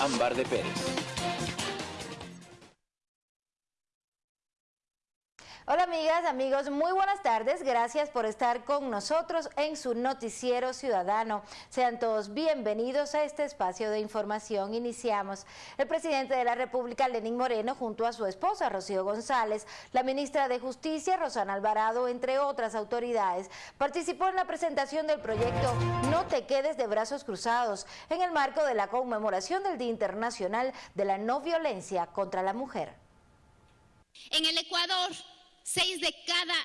Ámbar de Pérez. Hola amigas, amigos, muy buenas tardes. Gracias por estar con nosotros en su noticiero ciudadano. Sean todos bienvenidos a este espacio de información. Iniciamos. El presidente de la República, Lenín Moreno, junto a su esposa, Rocío González, la ministra de Justicia, Rosana Alvarado, entre otras autoridades, participó en la presentación del proyecto No te quedes de brazos cruzados en el marco de la conmemoración del Día Internacional de la No Violencia contra la Mujer. En el Ecuador, Seis de cada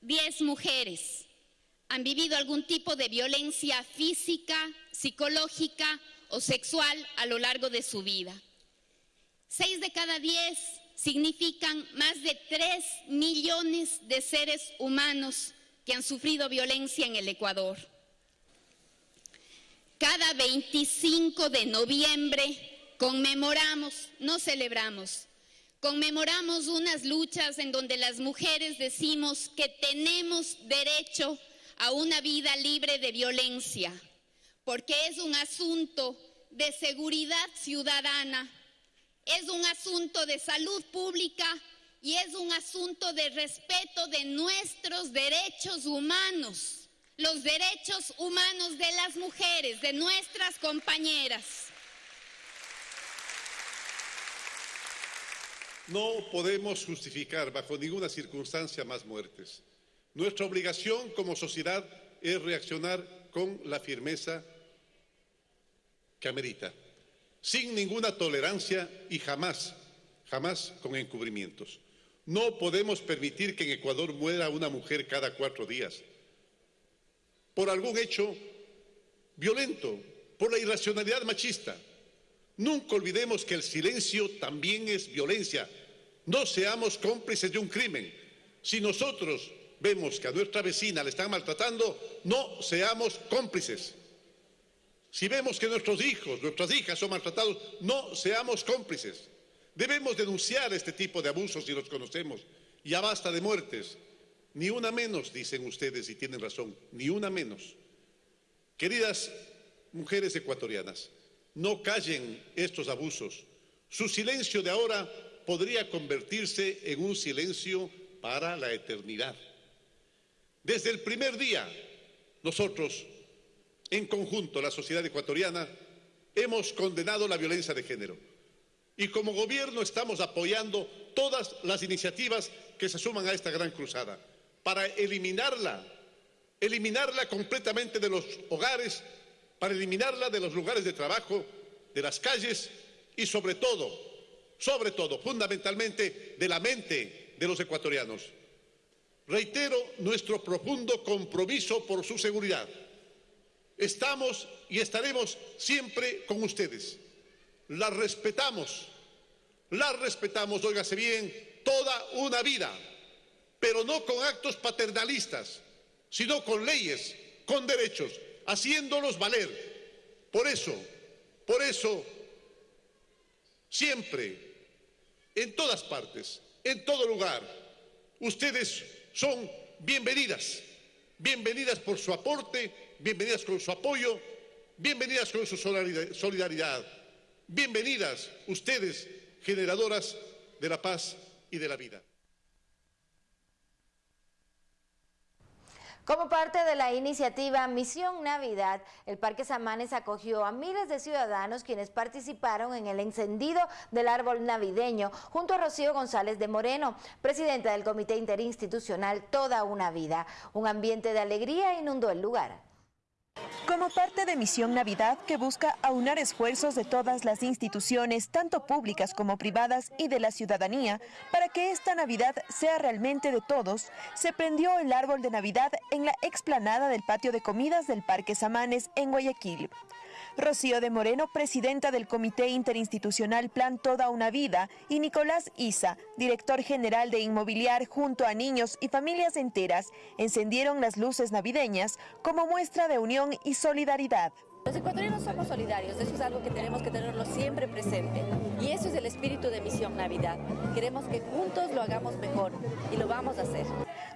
diez mujeres han vivido algún tipo de violencia física, psicológica o sexual a lo largo de su vida. Seis de cada diez significan más de tres millones de seres humanos que han sufrido violencia en el Ecuador. Cada 25 de noviembre conmemoramos, no celebramos, Conmemoramos unas luchas en donde las mujeres decimos que tenemos derecho a una vida libre de violencia, porque es un asunto de seguridad ciudadana, es un asunto de salud pública y es un asunto de respeto de nuestros derechos humanos, los derechos humanos de las mujeres, de nuestras compañeras. No podemos justificar bajo ninguna circunstancia más muertes. Nuestra obligación como sociedad es reaccionar con la firmeza que amerita, sin ninguna tolerancia y jamás, jamás con encubrimientos. No podemos permitir que en Ecuador muera una mujer cada cuatro días por algún hecho violento, por la irracionalidad machista, Nunca olvidemos que el silencio también es violencia. No seamos cómplices de un crimen. Si nosotros vemos que a nuestra vecina le están maltratando, no seamos cómplices. Si vemos que nuestros hijos, nuestras hijas son maltratados, no seamos cómplices. Debemos denunciar este tipo de abusos si los conocemos. Ya basta de muertes. Ni una menos, dicen ustedes, y tienen razón, ni una menos. Queridas mujeres ecuatorianas, no callen estos abusos. Su silencio de ahora podría convertirse en un silencio para la eternidad. Desde el primer día, nosotros, en conjunto, la sociedad ecuatoriana, hemos condenado la violencia de género. Y como gobierno estamos apoyando todas las iniciativas que se suman a esta gran cruzada para eliminarla, eliminarla completamente de los hogares para eliminarla de los lugares de trabajo, de las calles y sobre todo, sobre todo, fundamentalmente, de la mente de los ecuatorianos. Reitero nuestro profundo compromiso por su seguridad. Estamos y estaremos siempre con ustedes. La respetamos, la respetamos, óigase bien, toda una vida, pero no con actos paternalistas, sino con leyes, con derechos, haciéndolos valer. Por eso, por eso, siempre, en todas partes, en todo lugar, ustedes son bienvenidas. Bienvenidas por su aporte, bienvenidas con su apoyo, bienvenidas con su solidaridad. Bienvenidas ustedes, generadoras de la paz y de la vida. Como parte de la iniciativa Misión Navidad, el Parque Samanes acogió a miles de ciudadanos quienes participaron en el encendido del árbol navideño junto a Rocío González de Moreno, presidenta del Comité Interinstitucional Toda una Vida. Un ambiente de alegría inundó el lugar. Como parte de Misión Navidad que busca aunar esfuerzos de todas las instituciones, tanto públicas como privadas y de la ciudadanía, para que esta Navidad sea realmente de todos, se prendió el árbol de Navidad en la explanada del patio de comidas del Parque Samanes en Guayaquil. Rocío de Moreno, presidenta del Comité Interinstitucional Plan Toda una Vida, y Nicolás Isa, director general de Inmobiliar, junto a niños y familias enteras, encendieron las luces navideñas como muestra de unión y solidaridad. Los ecuatorianos somos solidarios, eso es algo que tenemos que tenerlo siempre presente. Y eso es el espíritu de Misión Navidad. Queremos que juntos lo hagamos mejor y lo vamos a hacer.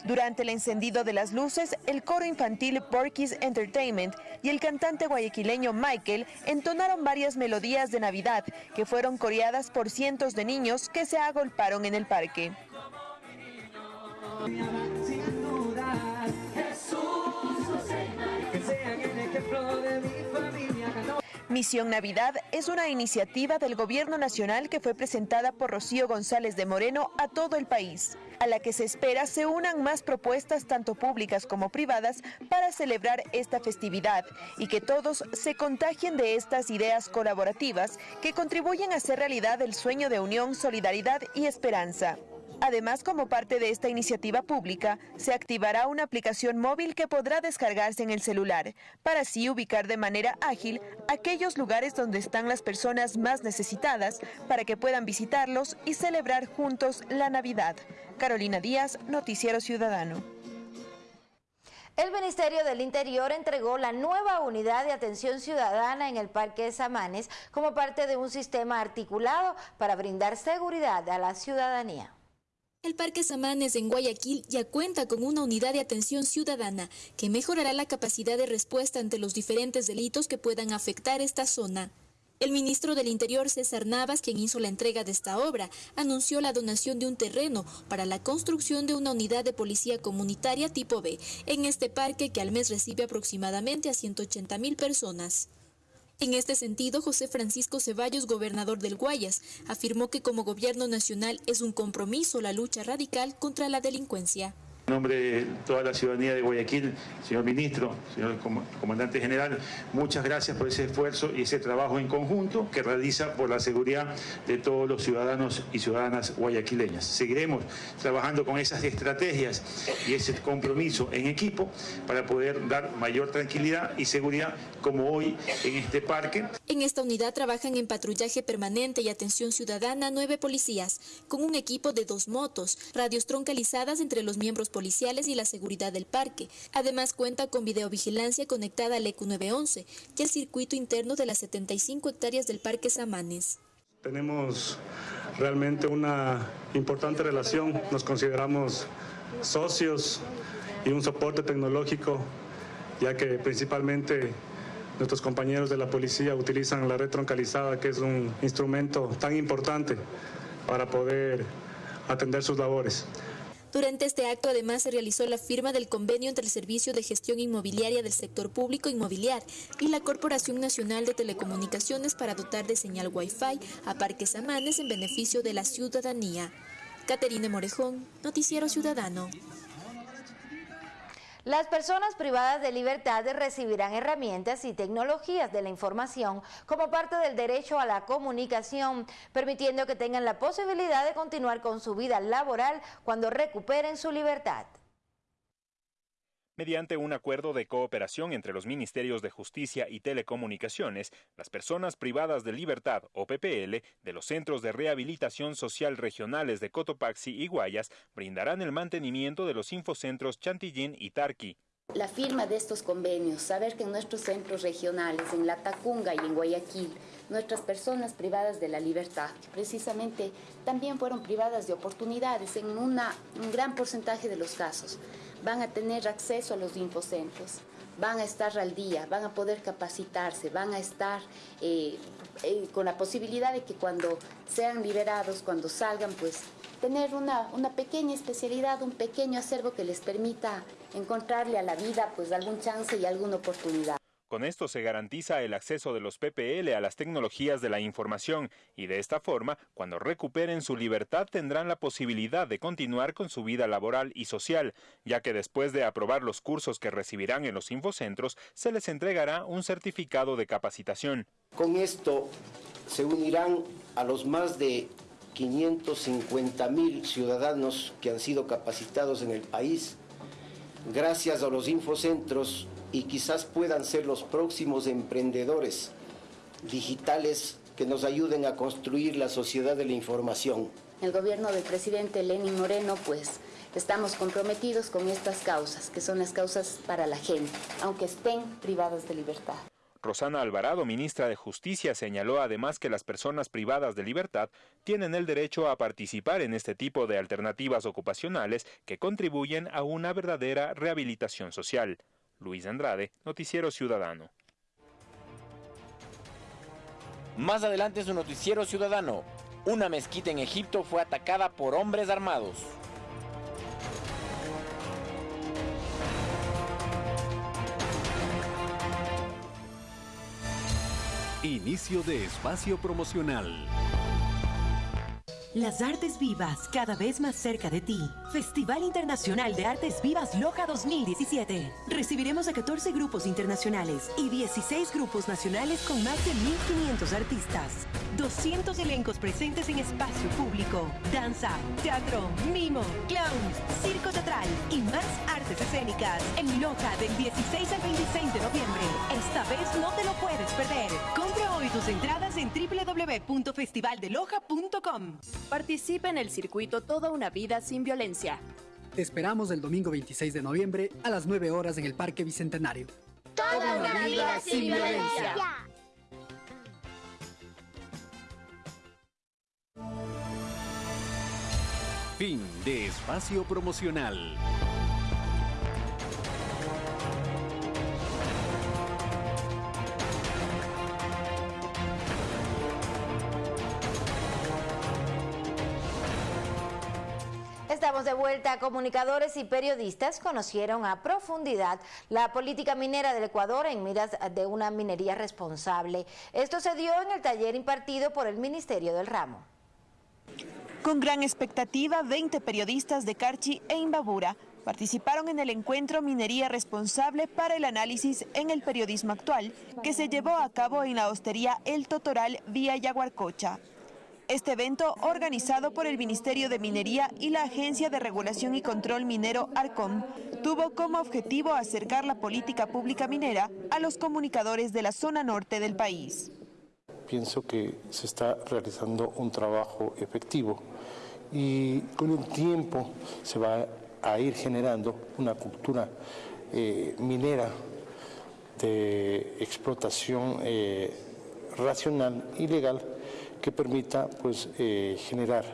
Durante el encendido de las luces, el coro infantil Porky's Entertainment y el cantante guayaquileño Michael entonaron varias melodías de Navidad que fueron coreadas por cientos de niños que se agolparon en el parque. Misión Navidad es una iniciativa del Gobierno Nacional que fue presentada por Rocío González de Moreno a todo el país, a la que se espera se unan más propuestas tanto públicas como privadas para celebrar esta festividad y que todos se contagien de estas ideas colaborativas que contribuyen a hacer realidad el sueño de unión, solidaridad y esperanza. Además, como parte de esta iniciativa pública, se activará una aplicación móvil que podrá descargarse en el celular, para así ubicar de manera ágil aquellos lugares donde están las personas más necesitadas para que puedan visitarlos y celebrar juntos la Navidad. Carolina Díaz, Noticiero Ciudadano. El Ministerio del Interior entregó la nueva unidad de atención ciudadana en el Parque de Samanes como parte de un sistema articulado para brindar seguridad a la ciudadanía. El Parque Samanes en Guayaquil ya cuenta con una unidad de atención ciudadana que mejorará la capacidad de respuesta ante los diferentes delitos que puedan afectar esta zona. El ministro del Interior, César Navas, quien hizo la entrega de esta obra, anunció la donación de un terreno para la construcción de una unidad de policía comunitaria tipo B en este parque que al mes recibe aproximadamente a 180 mil personas. En este sentido, José Francisco Ceballos, gobernador del Guayas, afirmó que como gobierno nacional es un compromiso la lucha radical contra la delincuencia. En nombre de toda la ciudadanía de Guayaquil, señor ministro, señor comandante general, muchas gracias por ese esfuerzo y ese trabajo en conjunto que realiza por la seguridad de todos los ciudadanos y ciudadanas guayaquileñas. Seguiremos trabajando con esas estrategias y ese compromiso en equipo para poder dar mayor tranquilidad y seguridad como hoy en este parque. En esta unidad trabajan en patrullaje permanente y atención ciudadana nueve policías, con un equipo de dos motos, radios troncalizadas entre los miembros y la seguridad del parque. Además cuenta con videovigilancia conectada al EQ911 y el circuito interno de las 75 hectáreas del Parque Samanes. Tenemos realmente una importante relación, nos consideramos socios y un soporte tecnológico, ya que principalmente nuestros compañeros de la policía utilizan la red troncalizada, que es un instrumento tan importante para poder atender sus labores. Durante este acto además se realizó la firma del convenio entre el Servicio de Gestión Inmobiliaria del Sector Público Inmobiliar y la Corporación Nacional de Telecomunicaciones para dotar de señal Wi-Fi a Parques Amanes en beneficio de la ciudadanía. Caterine Morejón, Noticiero Ciudadano. Las personas privadas de libertad recibirán herramientas y tecnologías de la información como parte del derecho a la comunicación, permitiendo que tengan la posibilidad de continuar con su vida laboral cuando recuperen su libertad mediante un acuerdo de cooperación entre los Ministerios de Justicia y Telecomunicaciones, las personas privadas de libertad o PPL de los Centros de Rehabilitación Social Regionales de Cotopaxi y Guayas brindarán el mantenimiento de los infocentros Chantillín y Tarqui. La firma de estos convenios, saber que en nuestros centros regionales, en La Tacunga y en Guayaquil, nuestras personas privadas de la libertad, precisamente también fueron privadas de oportunidades en un gran porcentaje de los casos van a tener acceso a los infocentros, van a estar al día, van a poder capacitarse, van a estar eh, eh, con la posibilidad de que cuando sean liberados, cuando salgan, pues tener una, una pequeña especialidad, un pequeño acervo que les permita encontrarle a la vida pues algún chance y alguna oportunidad. Con esto se garantiza el acceso de los PPL a las tecnologías de la información y de esta forma, cuando recuperen su libertad tendrán la posibilidad de continuar con su vida laboral y social, ya que después de aprobar los cursos que recibirán en los infocentros, se les entregará un certificado de capacitación. Con esto se unirán a los más de 550 mil ciudadanos que han sido capacitados en el país. Gracias a los infocentros y quizás puedan ser los próximos emprendedores digitales que nos ayuden a construir la sociedad de la información. El gobierno del presidente Lenin Moreno, pues estamos comprometidos con estas causas, que son las causas para la gente, aunque estén privadas de libertad. Rosana Alvarado, ministra de Justicia, señaló además que las personas privadas de libertad tienen el derecho a participar en este tipo de alternativas ocupacionales que contribuyen a una verdadera rehabilitación social. Luis Andrade, Noticiero Ciudadano. Más adelante su Noticiero Ciudadano, una mezquita en Egipto fue atacada por hombres armados. Inicio de espacio promocional. Las Artes Vivas, cada vez más cerca de ti. Festival Internacional de Artes Vivas Loja 2017. Recibiremos a 14 grupos internacionales y 16 grupos nacionales con más de 1.500 artistas. 200 elencos presentes en espacio público. Danza, teatro, mimo, clowns, circo teatral y más artes escénicas. En Loja del 16 al 26 de noviembre. Esta vez no te lo puedes perder. Compra hoy tus entradas en www.festivaldeloja.com. Participa en el circuito Toda una vida sin violencia. Te esperamos el domingo 26 de noviembre a las 9 horas en el Parque Bicentenario. Toda una vida sin violencia. Fin de espacio promocional. Estamos de vuelta. Comunicadores y periodistas conocieron a profundidad la política minera del Ecuador en miras de una minería responsable. Esto se dio en el taller impartido por el Ministerio del Ramo. Con gran expectativa, 20 periodistas de Carchi e Imbabura participaron en el encuentro Minería Responsable para el Análisis en el Periodismo Actual, que se llevó a cabo en la hostería El Totoral vía Yaguarcocha. Este evento, organizado por el Ministerio de Minería y la Agencia de Regulación y Control Minero ARCOM, tuvo como objetivo acercar la política pública minera a los comunicadores de la zona norte del país. Pienso que se está realizando un trabajo efectivo y con el tiempo se va a ir generando una cultura eh, minera de explotación eh, racional y legal que permita pues, eh, generar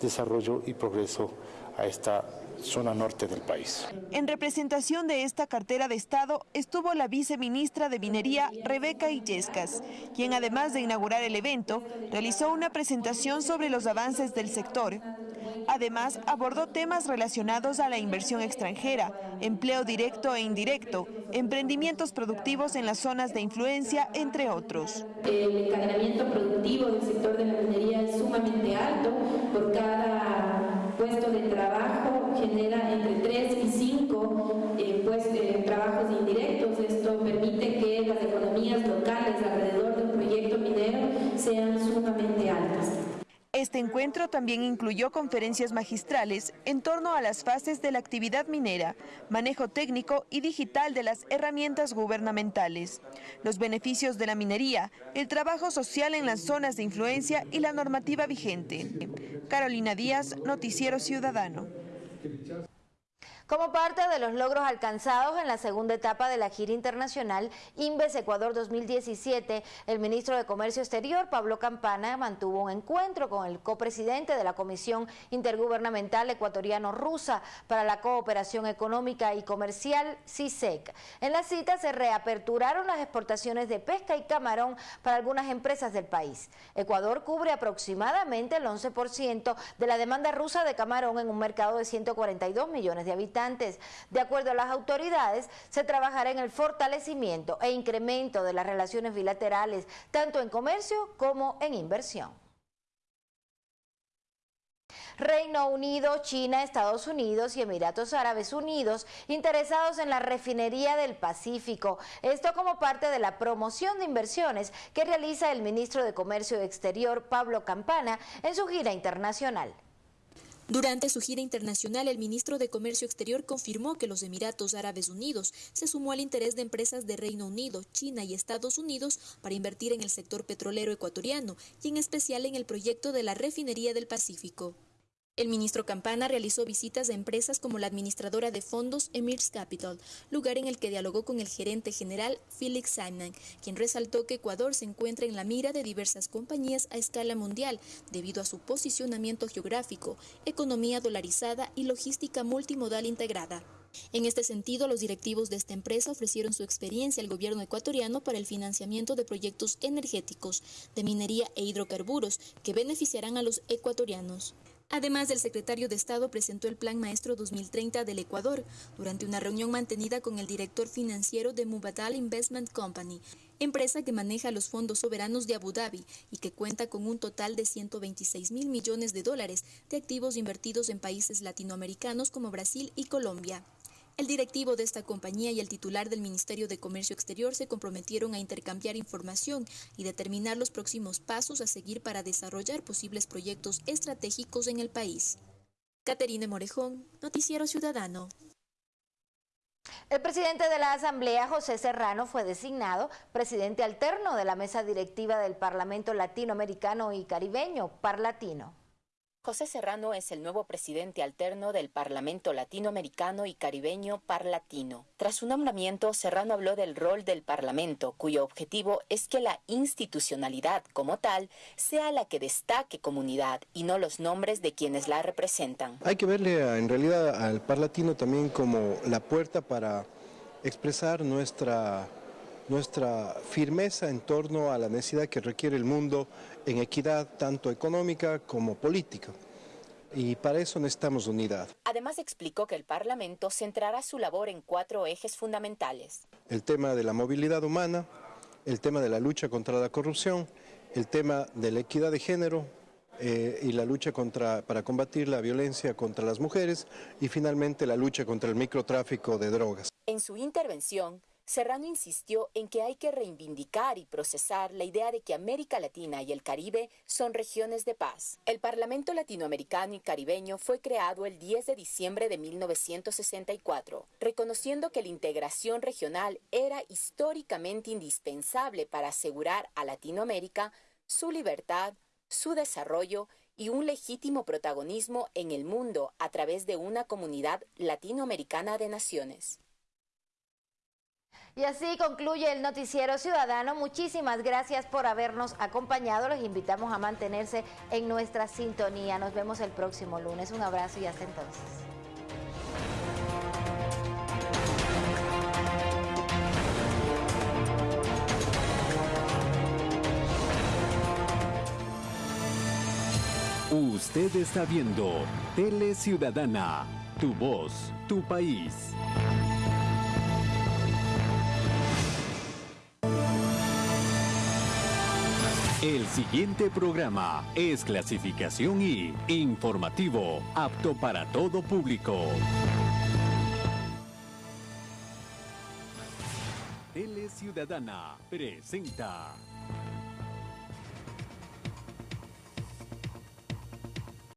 desarrollo y progreso a esta zona norte del país. En representación de esta cartera de Estado estuvo la viceministra de Minería, Rebeca Illescas, quien además de inaugurar el evento, realizó una presentación sobre los avances del sector. Además, abordó temas relacionados a la inversión extranjera, empleo directo e indirecto, emprendimientos productivos en las zonas de influencia, entre otros. El encadenamiento productivo del sector de la minería es sumamente alto por cada puesto de trabajo genera entre 3 y 5 eh, pues, eh, trabajos indirectos. Esto permite que las economías locales alrededor de un proyecto minero sean sumamente altas. Este encuentro también incluyó conferencias magistrales en torno a las fases de la actividad minera, manejo técnico y digital de las herramientas gubernamentales, los beneficios de la minería, el trabajo social en las zonas de influencia y la normativa vigente. Carolina Díaz, Noticiero Ciudadano. Como parte de los logros alcanzados en la segunda etapa de la gira internacional Inves Ecuador 2017, el ministro de Comercio Exterior, Pablo Campana, mantuvo un encuentro con el copresidente de la Comisión Intergubernamental Ecuatoriano-Rusa para la Cooperación Económica y Comercial, CISEC. En la cita se reaperturaron las exportaciones de pesca y camarón para algunas empresas del país. Ecuador cubre aproximadamente el 11% de la demanda rusa de camarón en un mercado de 142 millones de habitantes de acuerdo a las autoridades, se trabajará en el fortalecimiento e incremento de las relaciones bilaterales, tanto en comercio como en inversión. Reino Unido, China, Estados Unidos y Emiratos Árabes Unidos interesados en la refinería del Pacífico. Esto como parte de la promoción de inversiones que realiza el ministro de Comercio Exterior, Pablo Campana, en su gira internacional. Durante su gira internacional, el ministro de Comercio Exterior confirmó que los Emiratos Árabes Unidos se sumó al interés de empresas de Reino Unido, China y Estados Unidos para invertir en el sector petrolero ecuatoriano y en especial en el proyecto de la refinería del Pacífico. El ministro Campana realizó visitas a empresas como la administradora de fondos Emirs Capital, lugar en el que dialogó con el gerente general Felix Simon, quien resaltó que Ecuador se encuentra en la mira de diversas compañías a escala mundial debido a su posicionamiento geográfico, economía dolarizada y logística multimodal integrada. En este sentido, los directivos de esta empresa ofrecieron su experiencia al gobierno ecuatoriano para el financiamiento de proyectos energéticos, de minería e hidrocarburos que beneficiarán a los ecuatorianos. Además, el secretario de Estado presentó el Plan Maestro 2030 del Ecuador durante una reunión mantenida con el director financiero de Mubadal Investment Company, empresa que maneja los fondos soberanos de Abu Dhabi y que cuenta con un total de 126 mil millones de dólares de activos invertidos en países latinoamericanos como Brasil y Colombia. El directivo de esta compañía y el titular del Ministerio de Comercio Exterior se comprometieron a intercambiar información y determinar los próximos pasos a seguir para desarrollar posibles proyectos estratégicos en el país. Caterine Morejón, Noticiero Ciudadano. El presidente de la Asamblea, José Serrano, fue designado presidente alterno de la mesa directiva del Parlamento Latinoamericano y Caribeño, Parlatino. José Serrano es el nuevo presidente alterno del Parlamento Latinoamericano y Caribeño Parlatino. Tras su nombramiento, Serrano habló del rol del Parlamento, cuyo objetivo es que la institucionalidad como tal sea la que destaque comunidad y no los nombres de quienes la representan. Hay que verle en realidad al Parlatino también como la puerta para expresar nuestra nuestra firmeza en torno a la necesidad que requiere el mundo en equidad tanto económica como política. Y para eso necesitamos unidad. Además explicó que el Parlamento centrará su labor en cuatro ejes fundamentales. El tema de la movilidad humana, el tema de la lucha contra la corrupción, el tema de la equidad de género, eh, y la lucha contra, para combatir la violencia contra las mujeres y finalmente la lucha contra el microtráfico de drogas. En su intervención, Serrano insistió en que hay que reivindicar y procesar la idea de que América Latina y el Caribe son regiones de paz. El Parlamento Latinoamericano y Caribeño fue creado el 10 de diciembre de 1964, reconociendo que la integración regional era históricamente indispensable para asegurar a Latinoamérica su libertad, su desarrollo y un legítimo protagonismo en el mundo a través de una comunidad latinoamericana de naciones. Y así concluye el noticiero ciudadano. Muchísimas gracias por habernos acompañado. Los invitamos a mantenerse en nuestra sintonía. Nos vemos el próximo lunes. Un abrazo y hasta entonces. Usted está viendo Tele Ciudadana, tu voz, tu país. El siguiente programa es clasificación y informativo, apto para todo público. Tele Ciudadana presenta